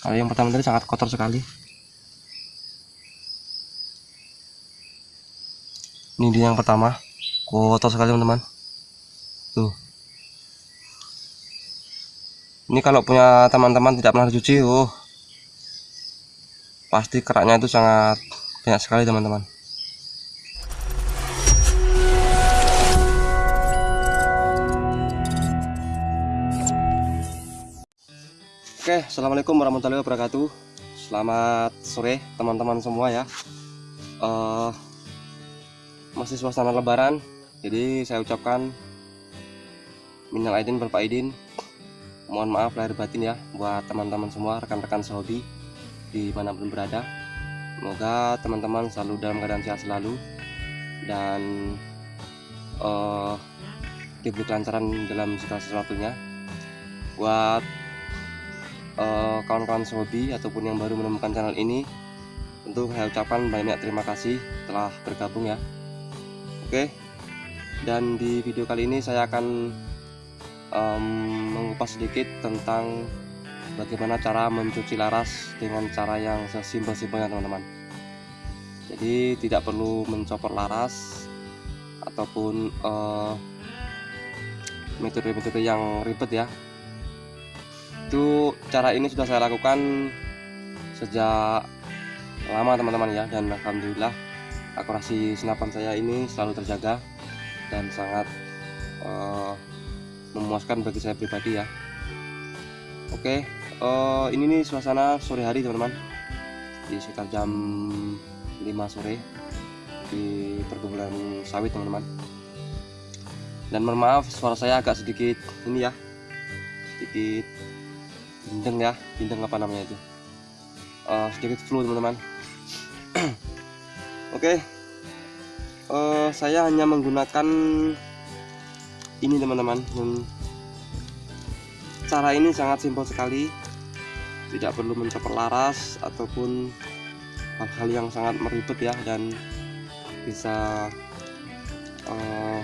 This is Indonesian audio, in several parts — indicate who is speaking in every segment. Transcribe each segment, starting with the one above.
Speaker 1: kalau yang pertama tadi sangat kotor sekali. Ini dia yang pertama. Kotor sekali teman-teman. Tuh. Ini kalau punya teman-teman tidak pernah dicuci oh. Pasti keraknya itu sangat banyak sekali teman-teman Assalamualaikum warahmatullahi wabarakatuh. Selamat sore teman-teman semua ya. Uh, masih suasana Lebaran, jadi saya ucapkan minal aidin berpak aidin. Mohon maaf lahir batin ya buat teman-teman semua, rekan-rekan mana pun berada. Semoga teman-teman selalu dalam keadaan sehat selalu dan uh, diberi kelancaran dalam segala sesuatunya. Buat Eh, kawan-kawan uh, hobi ataupun yang baru menemukan channel ini tentu saya ucapkan banyak terima kasih telah bergabung ya. Oke dan di video kali ini saya akan um, mengupas sedikit tentang bagaimana cara mencuci laras dengan cara yang sesimpel-simpelnya teman-teman. Jadi tidak perlu mencopot laras ataupun eh, metode-metode uh, yang ribet ya itu cara ini sudah saya lakukan sejak lama teman-teman ya. Dan alhamdulillah akurasi senapan saya ini selalu terjaga dan sangat uh, memuaskan bagi saya pribadi ya. Oke uh, ini nih suasana sore hari teman-teman. Di sekitar jam 5 sore di perkebunan sawit teman-teman. Dan mohon maaf suara saya agak sedikit ini ya. Sedikit bindeng ya bindeng apa namanya itu? Uh, sedikit flu teman-teman. Oke. Okay. uh, eh, saya hanya menggunakan ini teman-teman. Cara ini sangat simpel sekali. Tidak perlu mencapai laras ataupun hal-hal yang sangat meribet ya dan bisa uh,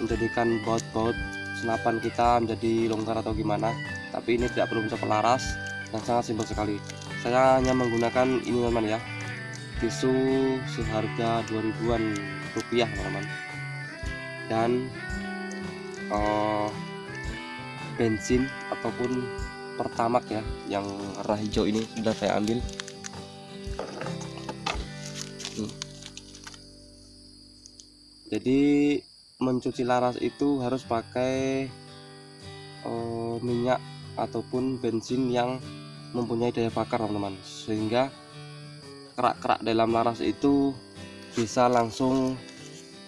Speaker 1: menjadikan baut-baut senapan kita menjadi longgar atau gimana tapi ini tidak perlu mencapai laras dan sangat simpel sekali. Saya hanya menggunakan ini teman ya. Tisu seharga 2000an rupiah teman-teman. Dan uh, bensin ataupun pertamak ya yang warna hijau ini sudah saya ambil. Hmm. jadi mencuci laras itu harus pakai uh, minyak ataupun bensin yang mempunyai daya bakar teman-teman. Sehingga kerak-kerak dalam laras itu bisa langsung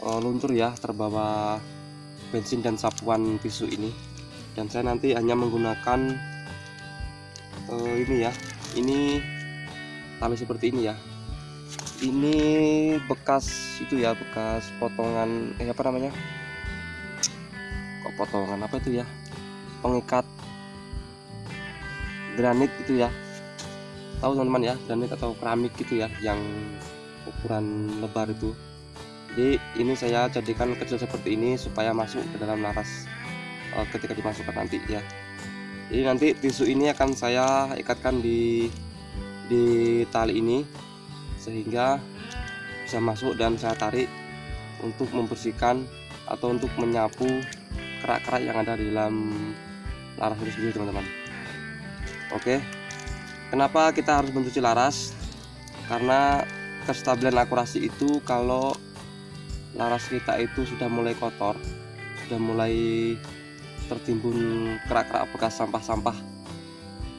Speaker 1: uh, luntur ya terbawa bensin dan sapuan tisu ini. Dan saya nanti hanya menggunakan uh, ini ya ini tali seperti ini ya. Ini bekas itu ya bekas potongan eh apa namanya? Kok potongan apa itu ya? Pengikat granit itu ya. Tahu teman-teman ya granit atau keramik gitu ya yang ukuran lebar itu. Jadi ini saya jadikan kecil seperti ini supaya masuk ke dalam laras uh, ketika dimasukkan nanti ya. Jadi nanti tisu ini akan saya ikatkan di di tali ini sehingga bisa masuk dan saya tarik untuk membersihkan atau untuk menyapu kerak-kerak yang ada di dalam laras itu sendiri teman-teman Oke. Kenapa kita harus mencuci laras? Karena kestabilan akurasi itu kalau laras kita itu sudah mulai kotor sudah mulai tertimbun kerak-kerak bekas sampah-sampah.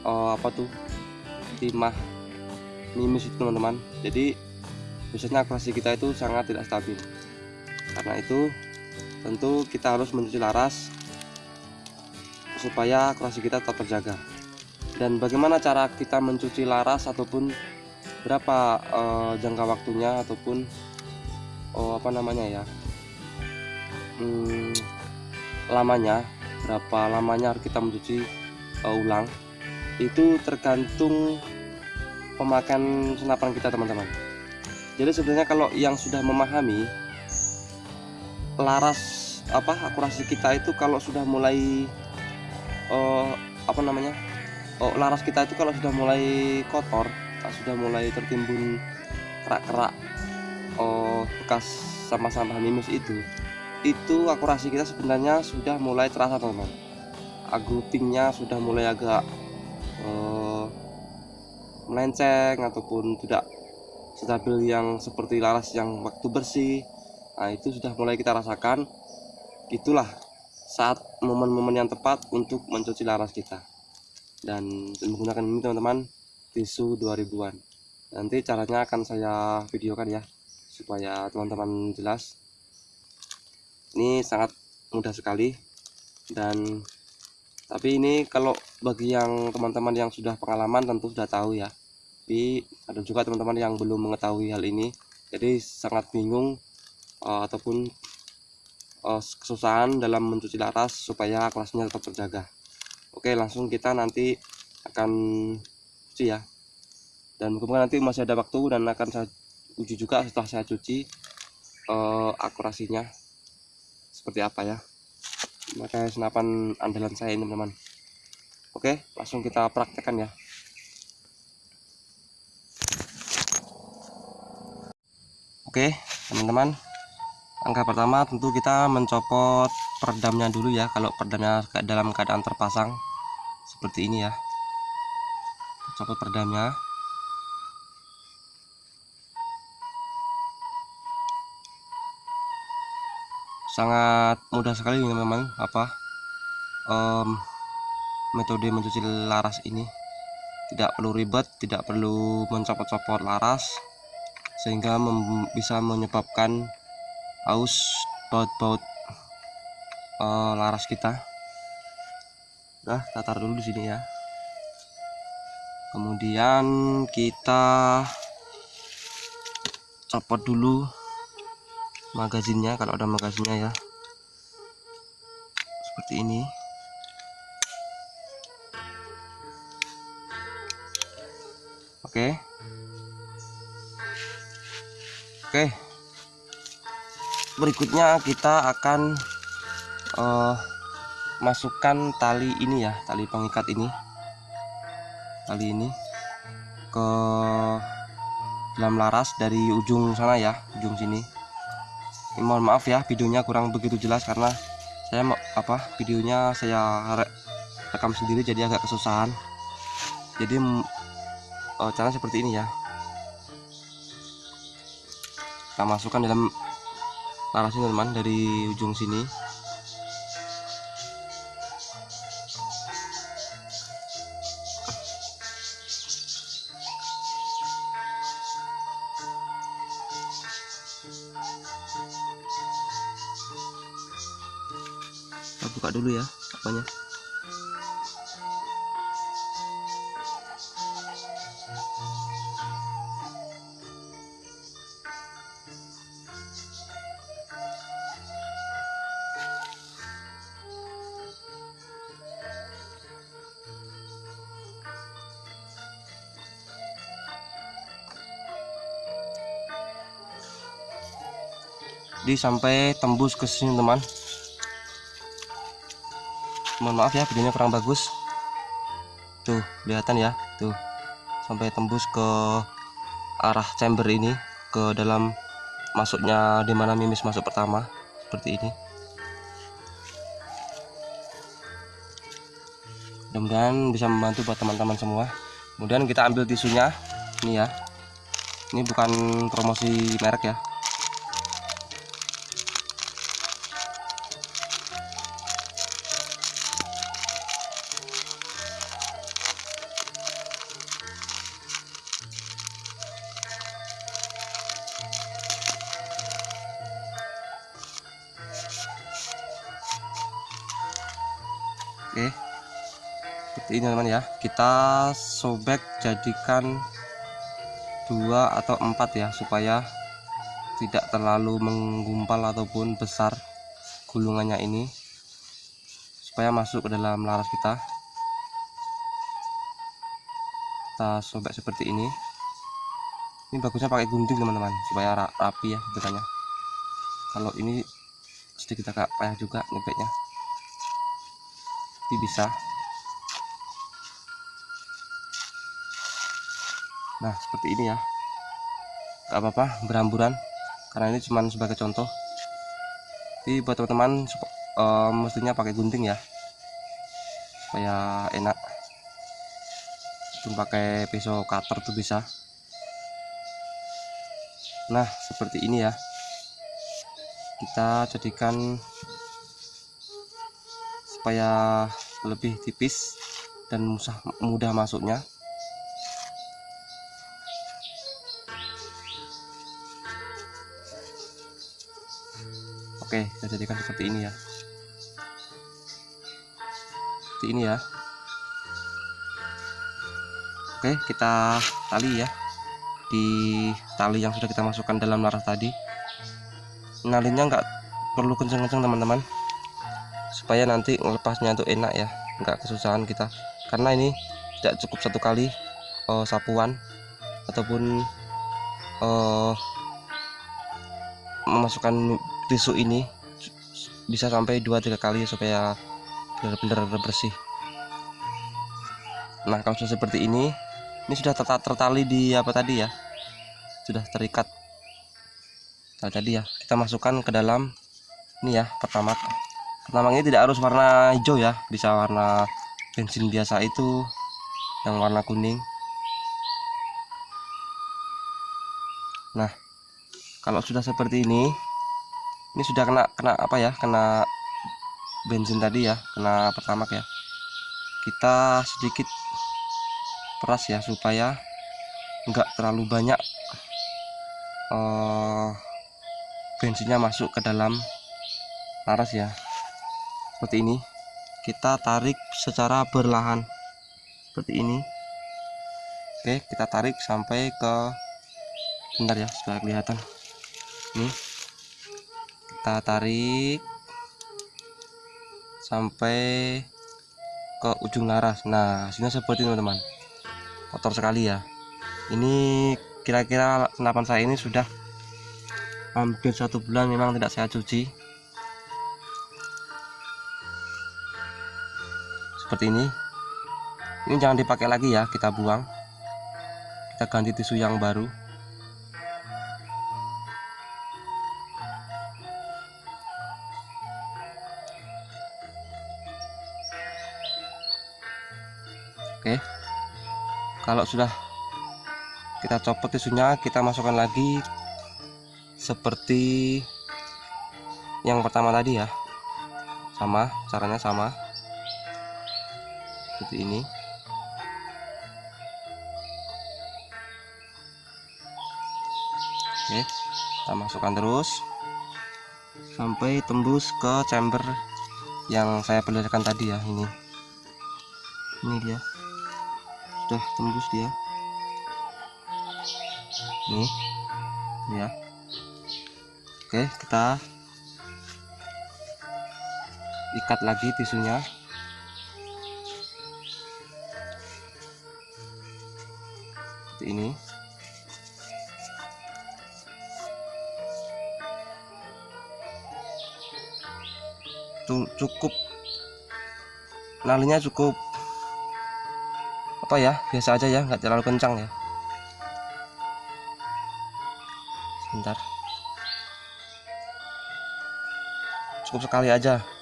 Speaker 1: Oh, apa tuh? Timah mimis itu teman-teman. Jadi biasanya akurasi kita itu sangat tidak stabil. Karena itu tentu kita harus mencuci laras supaya akurasi kita tetap terjaga dan bagaimana cara kita mencuci laras ataupun berapa uh, jangka waktunya ataupun oh, apa namanya ya hmm, lamanya berapa lamanya harus kita mencuci uh, ulang itu tergantung pemakaian senapan kita teman-teman. Jadi sebenarnya kalau yang sudah memahami laras apa akurasi kita itu kalau sudah mulai uh, apa namanya oh, laras kita itu kalau sudah mulai kotor sudah mulai tertimbun kerak-kerak oh, bekas sampah-sampah mimus itu itu akurasi kita sebenarnya sudah mulai terasa teman-teman. Sudah mulai agak uh, melenceng ataupun tidak stabil yang seperti laras yang waktu bersih nah itu sudah mulai kita rasakan. Itulah saat momen-momen yang tepat untuk mencuci laras kita dan menggunakan ini teman-teman tisu 2000-an nanti caranya akan saya videokan ya supaya teman-teman jelas. Ini sangat mudah sekali. Dan tapi ini kalau bagi yang teman-teman yang sudah pengalaman tentu sudah tahu ya. Tapi ada juga teman-teman yang belum mengetahui hal ini. Jadi sangat bingung uh, ataupun uh, kesusahan dalam mencuci laras supaya kelasnya tetap terjaga oke langsung kita nanti akan cuci ya. Dan kemudian nanti masih ada waktu dan akan saya uji juga setelah saya cuci uh, akurasinya seperti apa ya. Maka senapan andalan saya ini teman-teman. Oke langsung kita praktekkan ya. Oke teman-teman. Angka pertama tentu kita mencopot peredamnya dulu ya kalau peredamnya dalam keadaan terpasang seperti ini ya. Copot peredamnya. Sangat mudah sekali ini memang apa um, metode mencuci laras ini. Tidak perlu ribet tidak perlu mencopot-copot laras sehingga bisa menyebabkan aus baut-baut uh, laras kita. Nah tatar dulu di sini ya. Kemudian kita copot dulu magazinnya kalau ada magazinnya ya. Seperti ini. Oke. Oke. Berikutnya kita akan uh, masukkan tali ini ya tali pengikat ini. Tali ini ke dalam laras dari ujung sana ya ujung sini. Mohon maaf ya videonya kurang begitu jelas karena saya apa videonya saya rekam sendiri jadi agak kesusahan. Jadi oh, cara seperti ini ya. Kita masukkan dalam laras ini teman dari ujung sini buka dulu ya apanya? Jadi sampai tembus ke sini teman mohon maaf ya videonya kurang bagus. Tuh kelihatan ya. Tuh sampai tembus ke arah chamber ini ke dalam masuknya di mana mimis masuk pertama seperti ini. Mudah-mudahan bisa membantu buat teman-teman semua. Kemudian kita ambil tisunya. Ini ya. Ini bukan promosi merek ya oke. Seperti ini teman ya. Kita sobek jadikan dua atau empat ya supaya tidak terlalu menggumpal ataupun besar gulungannya ini supaya masuk ke dalam laras kita. Kita sobek seperti ini. Ini bagusnya pakai gunting teman-teman supaya rapi ya bentukannya kalau ini sedikit agak payah juga nyebeknya tapi bisa. Nah seperti ini ya. Gak apa-apa berhamburan. Karena ini cuma sebagai contoh. Jadi buat teman-teman uh, mestinya pakai gunting ya. Supaya enak. Pun pakai pisau cutter tuh bisa. Nah seperti ini ya. Kita jadikan supaya lebih tipis dan mudah, mudah masuknya Oke, kita jadikan seperti ini ya. Seperti ini ya. Oke, kita tali ya. Di tali yang sudah kita masukkan dalam laras tadi. Nalinya nggak perlu kenceng-kenceng teman-teman. Supaya nanti melepasnya itu enak ya, nggak kesusahan kita. Karena ini tidak cukup satu kali uh, sapuan ataupun uh, memasukkan tisu ini bisa sampai 2-3 kali supaya benar-benar bersih. Nah kalau sudah seperti ini ini sudah tertali di apa tadi ya? Sudah terikat. Nah, tadi ya kita masukkan ke dalam ini ya pertama ini tidak harus warna hijau ya bisa warna bensin biasa itu yang warna kuning. Nah kalau sudah seperti ini ini sudah kena kena apa ya kena bensin tadi ya kena pertamax ya. Kita sedikit peras ya supaya enggak terlalu banyak uh, bensinnya masuk ke dalam laras ya seperti ini kita tarik secara berlahan. Seperti ini. Oke kita tarik sampai ke bentar ya supaya kelihatan. Ini. Kita tarik sampai ke ujung laras. Nah hasilnya seperti teman-teman. Kotor sekali ya. Ini kira-kira senapan saya ini sudah hampir satu bulan memang tidak saya cuci seperti ini. Ini jangan dipakai lagi ya kita buang. Kita ganti tisu yang baru. Oke. Kalau sudah kita copot tisunya kita masukkan lagi seperti yang pertama tadi ya. Sama caranya sama seperti ini. Oke kita masukkan terus. Sampai tembus ke chamber yang saya perlihatkan tadi ya ini. Ini dia. Sudah tembus dia. Nih ya oke kita ikat lagi tisunya ini. Cukup. Nalinya cukup. Apa ya? Biasa aja ya nggak terlalu kencang ya. Sebentar. Cukup sekali aja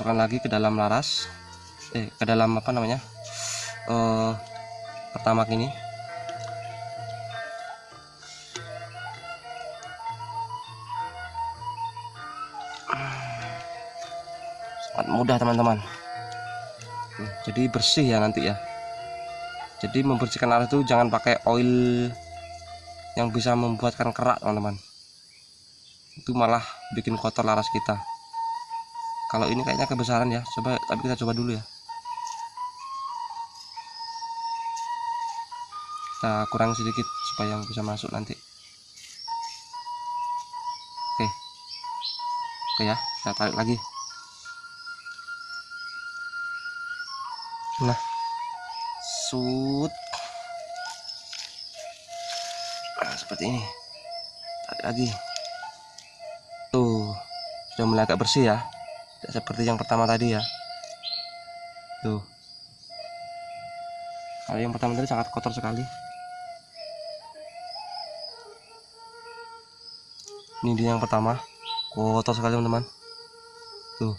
Speaker 1: masukkan lagi ke dalam laras. Eh ke dalam apa namanya? Eh pertama ini. Sangat mudah teman-teman. Jadi bersih ya nanti ya. Jadi membersihkan laras itu jangan pakai oil yang bisa membuatkan kerak teman-teman. Itu malah bikin kotor laras kita kalau ini kayaknya kebesaran ya. Coba tapi kita coba dulu ya. Kita kurang sedikit supaya bisa masuk nanti. Oke. Oke ya kita tarik lagi. Nah. Sud nah, seperti ini. Tarik lagi. Tuh sudah mulai agak bersih ya seperti yang pertama tadi ya. Tuh. Kalau yang pertama tadi sangat kotor sekali. Ini dia yang pertama. Kotor sekali teman-teman. Tuh.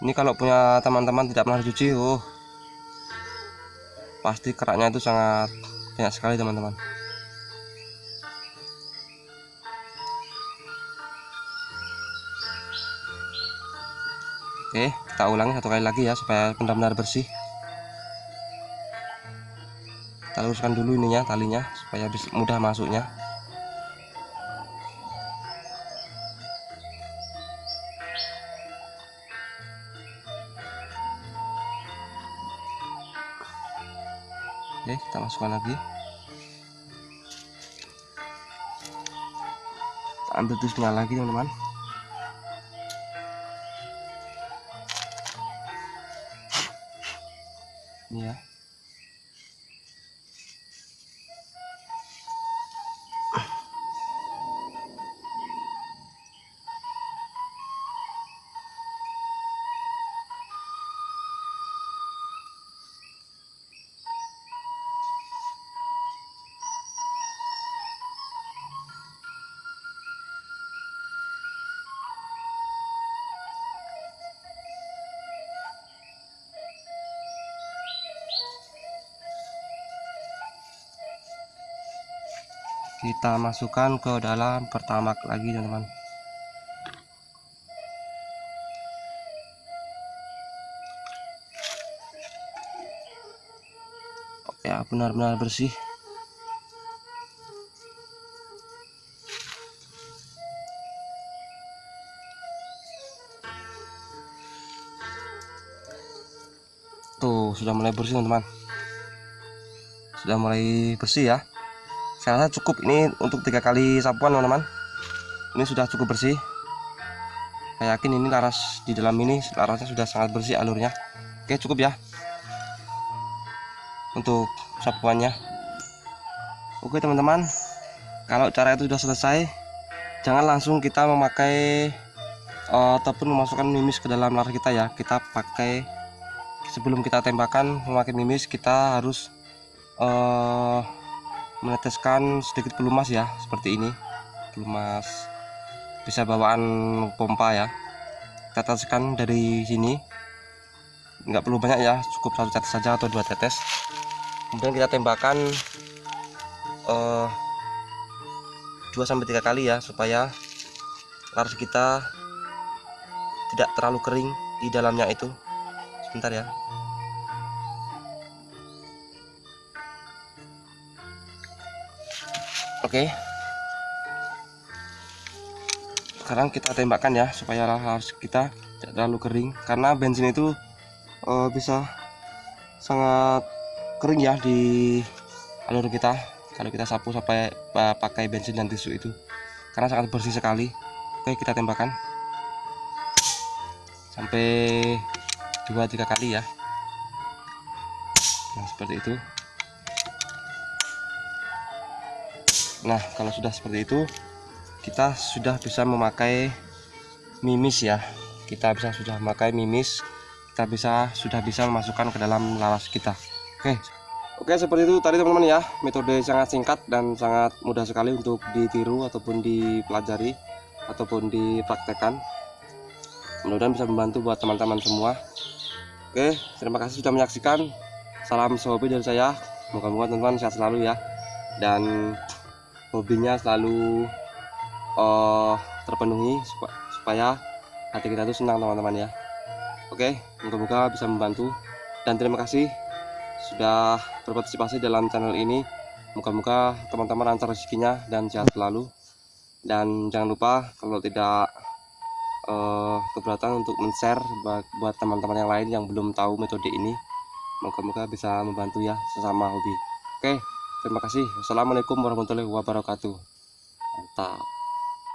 Speaker 1: Ini kalau punya teman-teman tidak pernah dicuci oh. Pasti keraknya itu sangat banyak sekali teman-teman oke kita ulangi satu kali lagi ya supaya benar-benar bersih kita luruskan dulu ininya talinya supaya mudah masuknya Oke, kita masukkan lagi. Kita ambil tusnya lagi, teman-teman. Ini kita masukkan ke dalam pertamak lagi teman-teman. Ya benar-benar bersih. Tuh sudah mulai bersih teman-teman. Sudah mulai bersih ya saya rasa cukup. Ini untuk tiga kali sapuan teman-teman. Ini sudah cukup bersih. Saya yakin ini laras di dalam ini larasnya sudah sangat bersih alurnya. Oke cukup ya. Untuk sapuannya. Oke teman-teman. Kalau cara itu sudah selesai jangan langsung kita memakai uh, ataupun memasukkan mimis ke dalam laras kita ya. Kita pakai sebelum kita tembakan memakai mimis kita harus uh, meneteskan sedikit pelumas ya seperti ini. Pelumas bisa bawaan pompa ya. Kita teteskan dari sini. Nggak perlu banyak ya cukup satu tetes saja atau dua tetes. Kemudian kita tembakan uh, 2 sampai tiga kali ya supaya laras kita tidak terlalu kering di dalamnya itu. Sebentar ya oke. Sekarang kita tembakkan ya supaya harus kita tidak terlalu kering. Karena bensin itu uh, bisa sangat kering ya di alur kita. Kalau kita sapu sampai pakai bensin dan tisu itu. Karena sangat bersih sekali. Oke kita tembakkan sampai dua tiga kali ya. Nah seperti itu nah kalau sudah seperti itu kita sudah bisa memakai mimis ya. Kita bisa sudah memakai mimis kita bisa sudah bisa memasukkan ke dalam laras kita. Oke. Oke seperti itu tadi teman-teman ya. Metode sangat singkat dan sangat mudah sekali untuk ditiru ataupun dipelajari ataupun dipraktekkan. Mudah-mudahan bisa membantu buat teman-teman semua. Oke terima kasih sudah menyaksikan. Salam sobi dari saya. Moga-moga teman-teman sehat selalu ya. Dan hobinya selalu uh, terpenuhi supaya hati kita itu senang teman-teman ya. Oke moga-moga bisa membantu. Dan terima kasih sudah berpartisipasi dalam channel ini. Moga-moga teman-teman lancar rezekinya dan sehat selalu. Dan jangan lupa kalau tidak uh, keberatan untuk men-share buat teman-teman yang lain yang belum tahu metode ini moga-moga bisa membantu ya sesama hobi. Oke Terima kasih. Wassalamualaikum warahmatullahi wabarakatuh. Mantap.